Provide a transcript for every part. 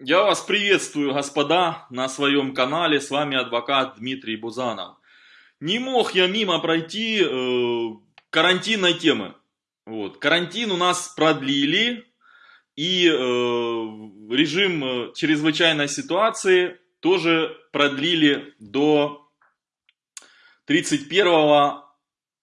Я вас приветствую, господа, на своем канале. С вами адвокат Дмитрий Бузанов. Не мог я мимо пройти э, карантинной темы. Вот. Карантин у нас продлили, и э, режим э, чрезвычайной ситуации тоже продлили до 31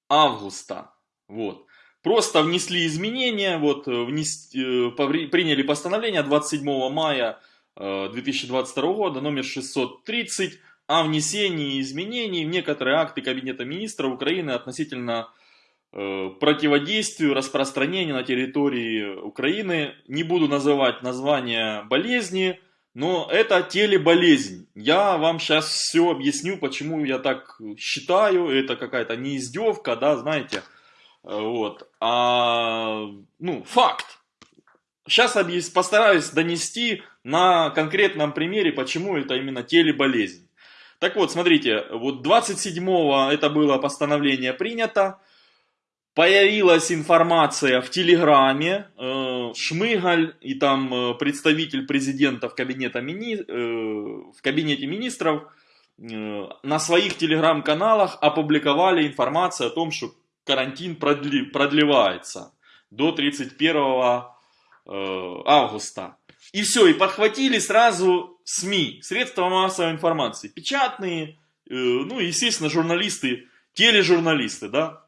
августа. Вот. Просто внесли изменения, вот, э, внес, э, приняли постановление 27 мая 2022 э, года, номер 630, о внесении изменений в некоторые акты Кабинета министров Украины относительно противодействию распространения на территории Украины. Не буду называть название болезни, но это телеболезнь. Я вам сейчас все объясню, почему я так считаю. Это какая-то не издевка, да, знаете. Вот. А, ну, факт. Сейчас постараюсь донести на конкретном примере, почему это именно телеболезнь. Так вот, смотрите, вот 27-го это было постановление принято, появилась информация в Телеграме, э, Шмыгаль и там э, представитель президента в, кабинете мини, э, в кабинете министров на своих телеграм-каналах опубликовали информацию о том, что карантин продли, продлевается до 31 э, августа. И все, и подхватили сразу СМИ, средства массовой информации, печатные, э, ну, естественно, журналисты, тележурналисты, да.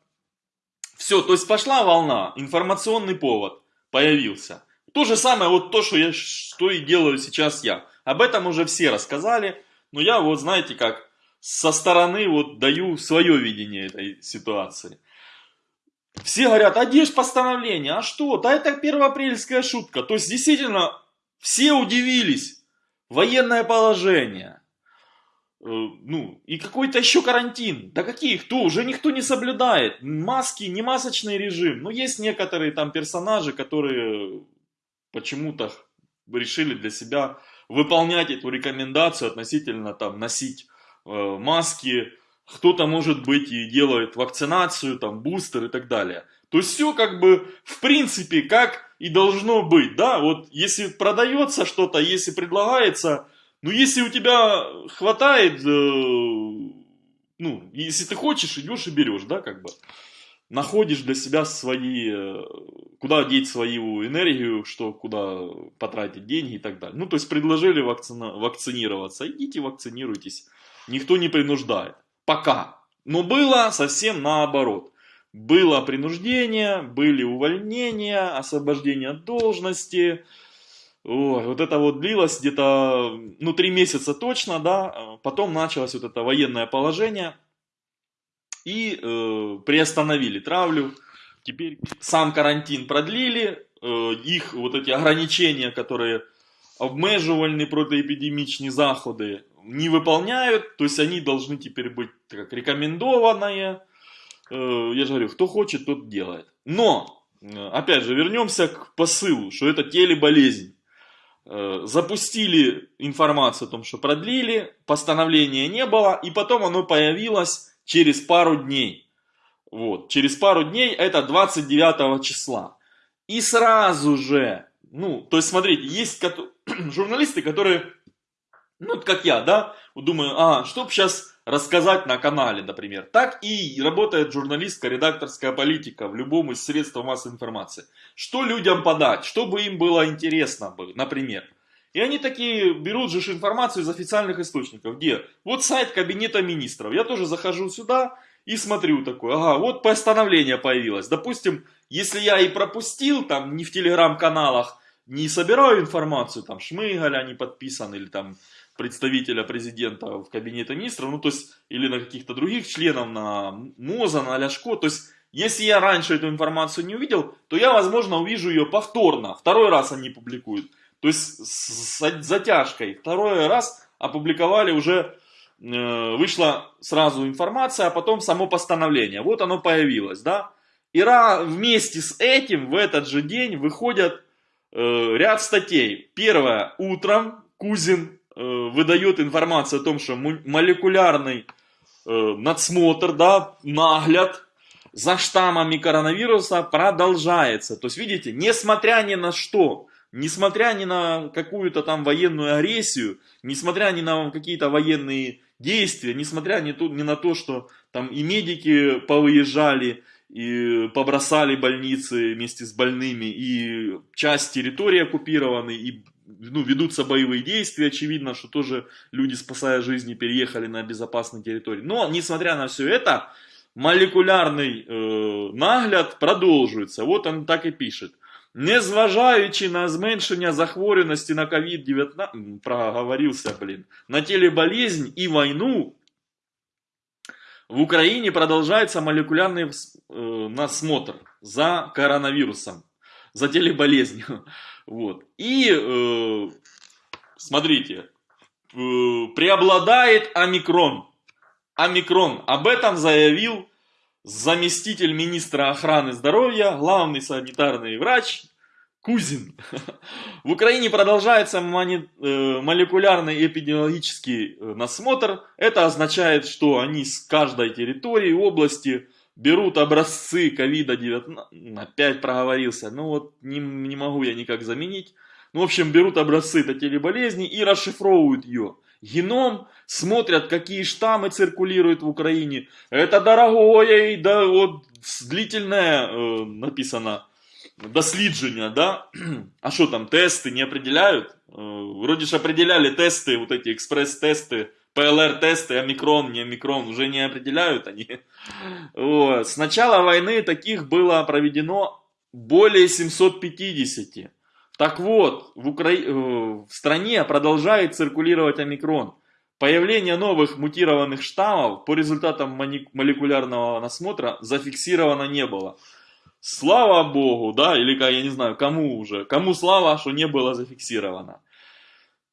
Все, то есть пошла волна, информационный повод появился. То же самое, вот то, что, я, что и делаю сейчас я. Об этом уже все рассказали, но я вот, знаете, как со стороны вот даю свое видение этой ситуации. Все говорят, а где же постановление? А что? Да это первоапрельская шутка. То есть, действительно, все удивились. Военное положение. Э, ну, и какой-то еще карантин. Да какие? Кто? Уже никто не соблюдает. Маски, не масочный режим. Но есть некоторые там персонажи, которые почему-то решили для себя выполнять эту рекомендацию относительно там носить э, маски, кто-то, может быть, и делает вакцинацию, там, бустер и так далее. То есть все как бы, в принципе, как и должно быть, да, вот если продается что-то, если предлагается, ну, если у тебя хватает, э, ну, если ты хочешь, идешь и берешь, да, как бы, находишь для себя свои, э, куда деть свою энергию, что, куда потратить деньги и так далее. Ну, то есть предложили вакцина, вакцинироваться, идите вакцинируйтесь, никто не принуждает. Пока. Но было совсем наоборот. Было принуждение, были увольнения, освобождение от должности. Ой, вот это вот длилось где-то, ну, три месяца точно, да. Потом началось вот это военное положение. И э, приостановили травлю. Теперь сам карантин продлили. Э, их вот эти ограничения, которые обмежувальні протиепідемічні заходи не выполняют, то есть они должны теперь быть как рекомендованные. Э, я же говорю, кто хочет, тот делает. Но, э, опять же, вернемся к посылу, что это телеболезнь. Э, запустили информацию о том, что продлили, постановления не было, и потом оно появилось через пару дней. Вот, через пару дней, это 29 числа. И сразу же, ну, то есть, смотрите, есть журналисты, которые ну, как я, да, думаю, а, что сейчас рассказать на канале, например. Так и работает журналистская, редакторская политика в любом из средств массовой информации. Что людям подать, чтобы им было интересно, например. И они такие берут же информацию из официальных источников, где вот сайт кабинета министров. Я тоже захожу сюда и смотрю такое, ага, вот постановление появилось. Допустим, если я и пропустил, там, не в телеграм-каналах, не собираю информацию, там, Шмыгаль, они подписаны, или там представителя президента в кабинете министров, ну то есть, или на каких-то других членов, на МОЗа, на Ляшко, то есть, если я раньше эту информацию не увидел, то я, возможно, увижу ее повторно, второй раз они публикуют, то есть, с затяжкой, второй раз опубликовали уже, э, вышла сразу информация, а потом само постановление, вот оно появилось, да, и вместе с этим в этот же день выходят э, ряд статей. Первое, утром Кузин выдает информацию о том, что молекулярный э, надсмотр, да, нагляд за штаммами коронавируса продолжается. То есть, видите, несмотря ни на что, несмотря ни на какую-то там военную агрессию, несмотря ни на какие-то военные действия, несмотря ни, тут, ни на то, что там и медики повыезжали, и побросали больницы вместе с больными, и часть территории оккупированы, и ну, ведутся боевые действия, очевидно, что тоже люди, спасая жизни, переехали на безопасные территории. Но, несмотря на все это, молекулярный э, нагляд продовжується. Вот он так і пише. Незважаючи на зменшення захворюваності на COVID-19, проговорился, блин, на телеболезнь и войну, в Украине продолжается молекулярный э, насмотр за коронавирусом, за телеболезнью. Вот. И, э, смотрите, э, преобладает омикрон. Омикрон. Об этом заявил заместитель министра охраны здоровья, главный санитарный врач Кузин. В Украине продолжается э, молекулярный эпидемиологический э, насмотр. Это означает, что они с каждой территории, области берут образцы ковида-19, опять проговорился, ну вот не, не могу я никак заменить. Ну, в общем, берут образцы этой телеболезни и расшифровывают ее. Геном, смотрят, какие штаммы циркулируют в Украине. Это дорогое да, вот длительное э, написано дослідження, да? А что там, тесты не определяют? Э, вроде же определяли тесты, вот эти экспресс-тесты, ПЛР-тесты, омикрон, не омикрон, уже не определяют они. Вот. С начала войны таких было проведено более 750. Так вот, в, Укра... Э, в стране продолжает циркулировать омикрон. Появление новых мутированных штаммов по результатам молекулярного насмотра зафиксировано не было. Слава Богу, да, или я не знаю, кому уже, кому слава, что не было зафиксировано.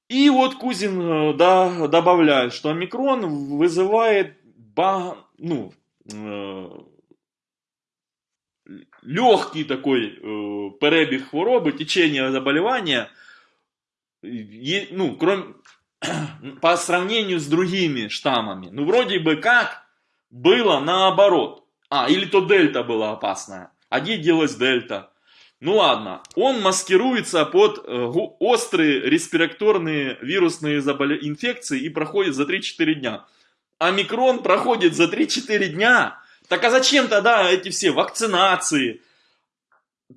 И вот Кузин э, да, добавляет, что омикрон вызывает ба, ну, э, легкий такой э, перебіг хвороби, течение заболевания, ну, кроме, по сравнению с другими штаммами. Ну, вроде бы как было наоборот. А, или то дельта была опасная, а где делась дельта. Ну ладно, он маскируется под э, острые респираторные вирусные заболе... инфекции и проходит за 3-4 дня. А микрон проходит за 3-4 дня. Так а зачем тогда эти все вакцинации,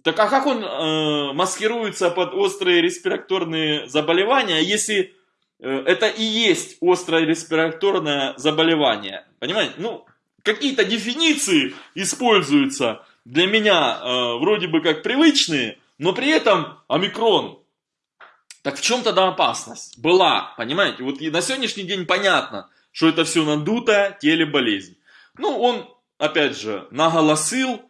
так а как он э, маскируется под острые респираторные заболевания, если э, это и есть острое респираторное заболевание? Понимаете? Ну, какие-то дефиниции используются для меня э, вроде бы как привычные, но при этом омикрон. Так в чем тогда опасность? Была, понимаете? Вот на сегодняшний день понятно, что это все надутая телеболезнь. Ну, он, опять же, наголосил,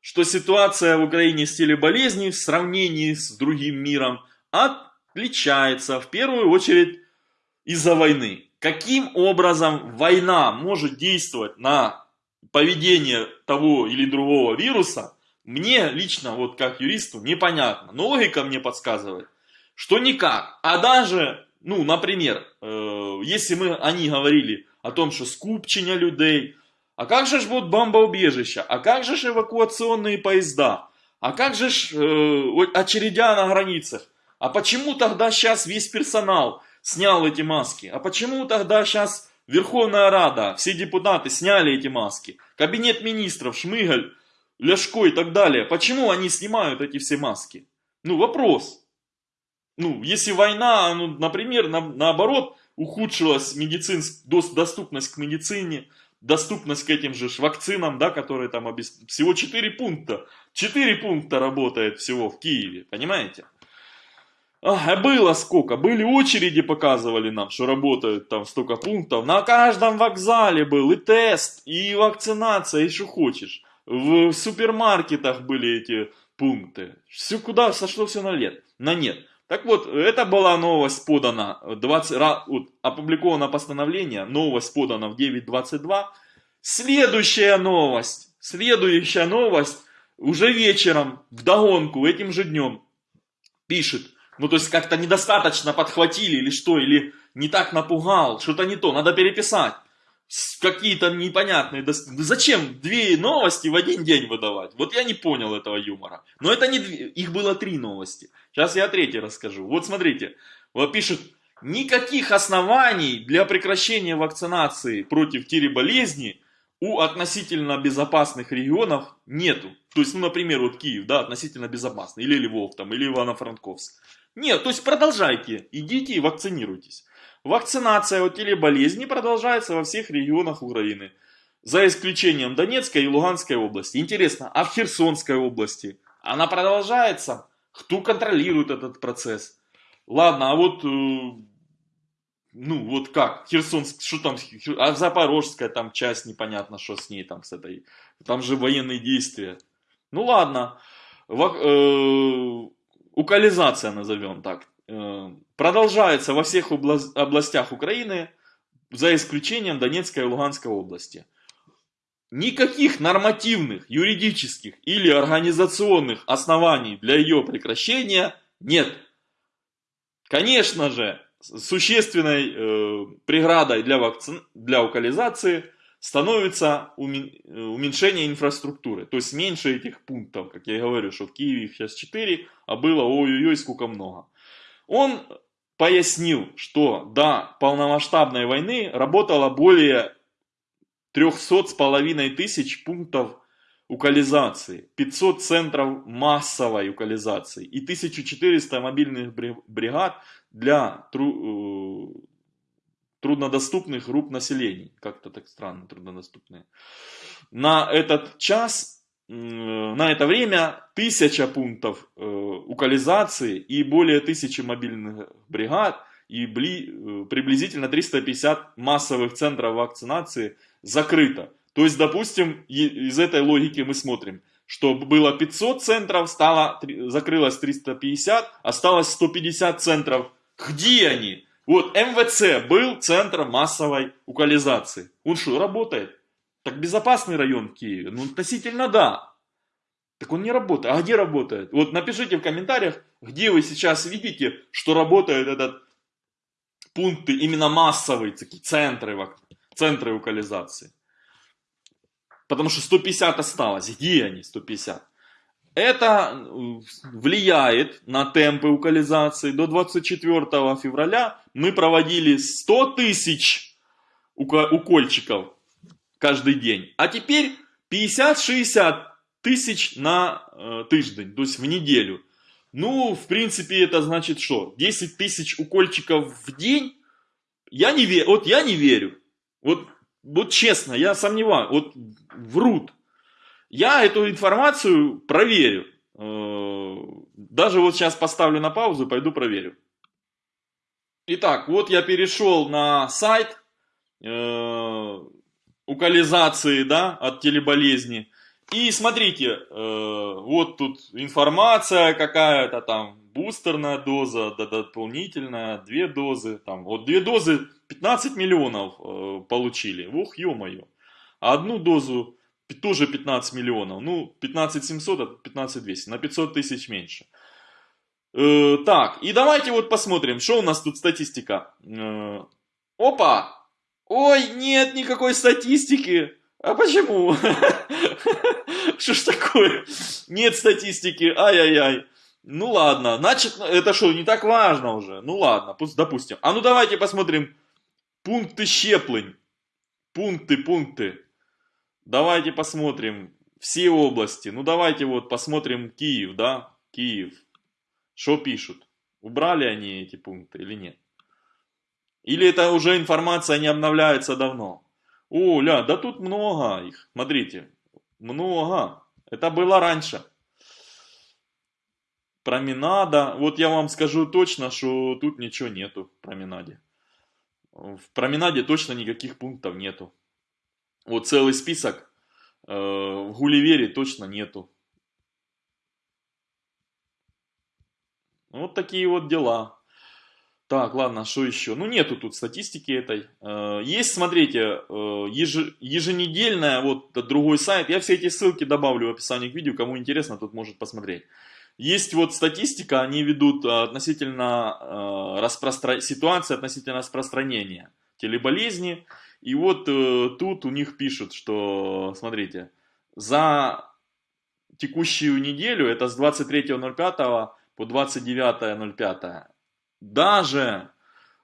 что ситуация в Украине с телеболезнью в сравнении с другим миром отличается в первую очередь из-за войны. Каким образом война может действовать на поведение того или другого вируса, мне лично, вот как юристу, непонятно. Но логика мне подсказывает, что никак. А даже, ну, например, э, если мы, они говорили о том, что скупчення людей, а как же ж вот бомбоубежища? А как же ж эвакуационные поезда? А как же ж э, очередя на границах? А почему тогда сейчас весь персонал снял эти маски? А почему тогда сейчас Верховная Рада, все депутаты сняли эти маски? Кабинет министров, Шмыгаль, Ляшко и так далее. Почему они снимают эти все маски? Ну, вопрос. Ну, если война, ну, например, на, наоборот, ухудшилась медицинск, доступность к медицине, доступность к этим же вакцинам, да, которые там обес... всего 4 пункта. 4 пункта работает всего в Киеве, понимаете? А, было сколько? Были очереди, показывали нам, что работают там столько пунктов. На каждом вокзале был и тест, и вакцинация, и что хочешь. В супермаркетах были эти пункты. Все куда сошло все на лет? На нет. Так вот, это была новость подана, 20, вот, опубликовано постановление, новость подана в 9.22. Следующая новость, следующая новость, уже вечером, в догонку, этим же днем, пишет, ну то есть как-то недостаточно подхватили или что, или не так напугал, что-то не то, надо переписать. какие-то непонятные... Зачем две новости в один день выдавать? Вот я не понял этого юмора. Но это не их было три новости. Сейчас я третий расскажу. Вот смотрите, вот пишет, никаких оснований для прекращения вакцинации против тире-болезни у относительно безопасных регионов нету. То есть, ну, например, вот Киев, да, относительно безопасный, или Львов, там, или Ивано-Франковск. Нет, то есть продолжайте, идите и вакцинируйтесь. Вакцинация от телеболезни продолжается во всех регионах Украины, за исключением Донецкой и Луганской области. Интересно, а в Херсонской области она продолжается? Кто контролирует этот процесс? Ладно, а вот, э, ну вот как, Херсонск, что там, а Запорожская там часть, непонятно, что с ней там, с этой, там же военные действия. Ну ладно, э, укализация назовем так. Э, продолжается во всех областях Украины, за исключением Донецкой и Луганской области. Никаких нормативных, юридических или организационных оснований для ее прекращения нет. Конечно же, существенной э, преградой для, вакци... для укализации становится уменьшение инфраструктуры. То есть меньше этих пунктов, как я говорю, что в Киеве их сейчас 4, а было ой-ой-ой сколько много. Он пояснил, что до полномасштабной войны работало более 300 с половиной тысяч пунктов укализации, 500 центров массовой укализации и 1400 мобильных бригад для тру, э, труднодоступных групп населения. Как-то так странно, труднодоступные. На этот час на это время тысяча пунктов э, укализации и более тысячи мобильных бригад и бли, э, приблизительно 350 массовых центров вакцинации закрыто. То есть, допустим, из этой логики мы смотрим, что было 500 центров, стало, закрылось 350, осталось 150 центров. Где они? Вот МВЦ был центром массовой укализации. Он что, работает? Так безопасный район в Киеве? Ну, относительно да. Так он не работает. А где работает? Вот напишите в комментариях, где вы сейчас видите, что работает этот пункты, именно массовые, такие центры, центры локализации. Потому что 150 осталось. Где они, 150? Это влияет на темпы укализации. До 24 февраля мы проводили 100 тысяч укольчиков каждый день. А теперь 50-60 тысяч на э, тиждень, то есть в неделю. Ну, в принципе, это значит что? 10 тысяч укольчиков в день? Я не верю, вот я не верю. Вот, вот честно, я сомневаюсь, вот врут. Я эту информацию проверю. Э, даже вот сейчас поставлю на паузу, пойду проверю. Итак, вот я перешел на сайт э, укализации, да, от телеболезни. И смотрите, э, вот тут информация какая-то там, бустерная доза, да, дополнительная, две дозы, там, вот две дозы 15 миллионов э, получили, ух, ё-моё. Одну дозу тоже 15 миллионов, ну, 15 700, а 15 200, на 500 тысяч меньше. Э, так, и давайте вот посмотрим, что у нас тут статистика. Э, опа! Ой, нет никакой статистики. А почему? Что ж такое? Нет статистики, ай-яй-яй. Ну ладно, значит, это что, не так важно уже? Ну ладно, пусть допустим. А ну давайте посмотрим пункты щеплень. Пункты, пункты. Давайте посмотрим все области. Ну давайте вот посмотрим Киев, да? Киев. Что пишут? Убрали они эти пункты или нет? Или это уже информация не обновляется давно? О, ля, да тут много их. Смотрите, много. Это было раньше. Променада. Вот я вам скажу точно, что тут ничего нету в променаде. В променаде точно никаких пунктов нету. Вот целый список. Э, в Гулливере точно нету. Вот такие вот дела. Так, ладно, что еще? Ну, нету тут статистики этой. Э, есть, смотрите, э, еженедельная, вот другой сайт. Я все эти ссылки добавлю в описании к видео. Кому интересно, тут может посмотреть. Есть вот статистика, они ведут относительно распростра... ситуации относительно распространения. телеболезни. И вот э, тут у них пишут, что, смотрите, за текущую неделю, это с 23.05 по 29.05, даже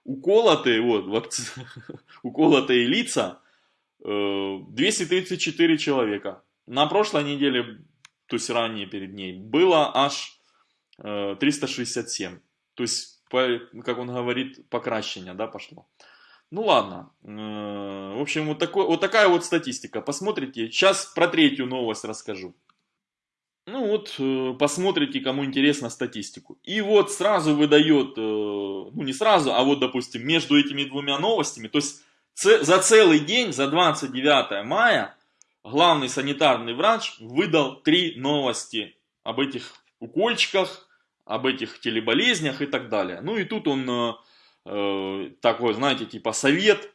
уколотые, вот, вакци... уколотые лица, э, 234 человека. На прошлой неделе, то есть ранее перед ней, было аж э, 367. То есть, по, как он говорит, покращение, да, пошло. Ну ладно. Э, в общем, вот, такой, вот такая вот статистика. Посмотрите. Сейчас про третью новость расскажу. Ну вот, э, посмотрите, кому интересно статистику. И вот сразу выдает, э, ну не сразу, а вот, допустим, между этими двумя новостями, то есть за целый день, за 29 мая, главный санитарный врач выдал три новости об этих укольчиках, об этих телеболезнях и так далее. Ну и тут он э, такой, знаете, типа совет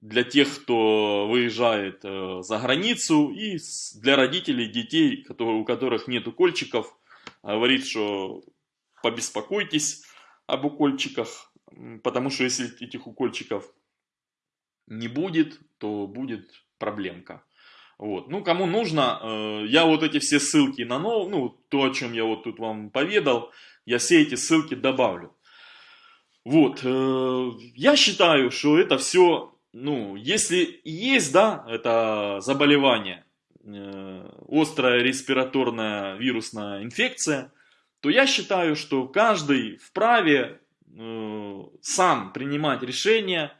для тех, кто выезжает э, за границу и для родителей детей, которые, у которых нет укольчиков, говорит, что побеспокойтесь об укольчиках, потому что если этих укольчиков не будет, то будет проблемка. Вот. Ну, кому нужно, э, я вот эти все ссылки на нов... ну, то, о чем я вот тут вам поведал, я все эти ссылки добавлю. Вот, э, я считаю, что это все, ну, если есть, да, это заболевание, э, острая респираторная вирусная инфекция, то я считаю, что каждый вправе э, сам принимать решение,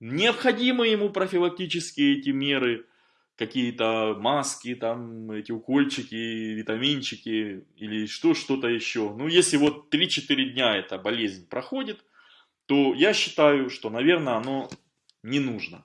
необходимы ему профилактические эти меры, какие-то маски, там, эти укольчики, витаминчики или что, что-то еще. Ну, если вот 3-4 дня эта болезнь проходит, то я считаю, что, наверное, оно не нужно.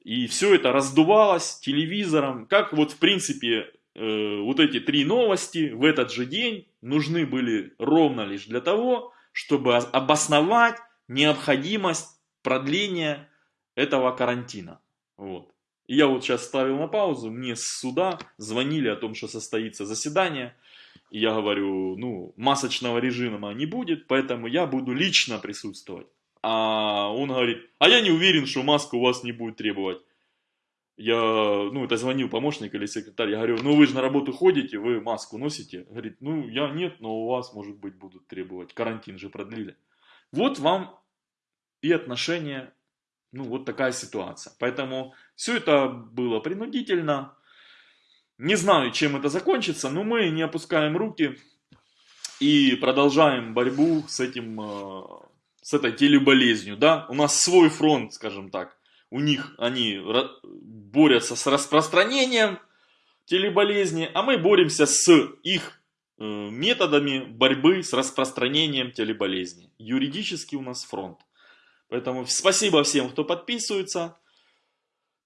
И все это раздувалось телевизором, как вот в принципе э, вот эти три новости в этот же день нужны были ровно лишь для того, чтобы обосновать необходимость продления этого карантина. Вот. Я вот сейчас ставил на паузу, мне с суда звонили о том, что состоится заседание, и я говорю, ну, масочного режима не будет, поэтому я буду лично присутствовать. А он говорит, а я не уверен, что маска у вас не будет требовать. Я, ну, это звонил помощник или секретарь, я говорю, ну вы же на работу ходите, вы маску носите? Говорит, ну я нет, но у вас, может быть, будут требовать, карантин же продлили. Вот вам и отношения, ну вот такая ситуация. Поэтому все это было принудительно, не знаю, чем это закончится, но мы не опускаем руки и продолжаем борьбу с этим, э, с этой телеболезнью, да. У нас свой фронт, скажем так. У них они борются с распространением телеболезни, а мы боремся с их э, методами борьбы с распространением телеболезни. Юридически у нас фронт. Поэтому спасибо всем, кто подписывается.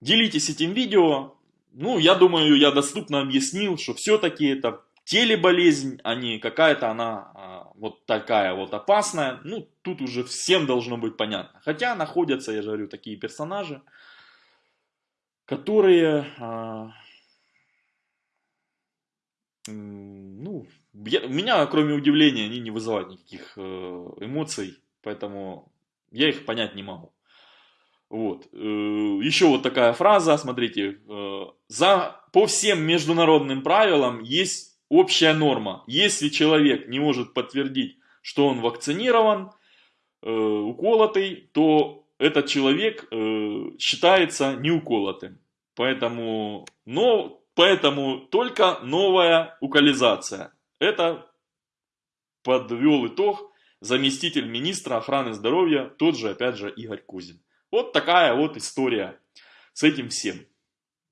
Делитесь этим видео, ну, я думаю, я доступно объяснил, что все-таки это телеболезнь, а не какая-то она а, вот такая вот опасная. Ну, тут уже всем должно быть понятно. Хотя находятся, я же говорю, такие персонажи, которые, а, ну, я, меня, кроме удивления, они не вызывают никаких э, эмоций, поэтому я их понять не могу. Вот. Э, Еще вот такая фраза, смотрите, за, по всем международным правилам есть общая норма. Если человек не может подтвердить, что он вакцинирован, э, уколотый, то этот человек считается неуколотым. Поэтому, но, поэтому только новая укализация. Это подвел итог заместитель министра охраны здоровья, тот же, опять же, Игорь Кузин. Вот такая вот история с этим всем.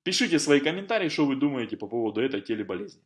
Пишите свои комментарии, что вы думаете по поводу этой телеболезни.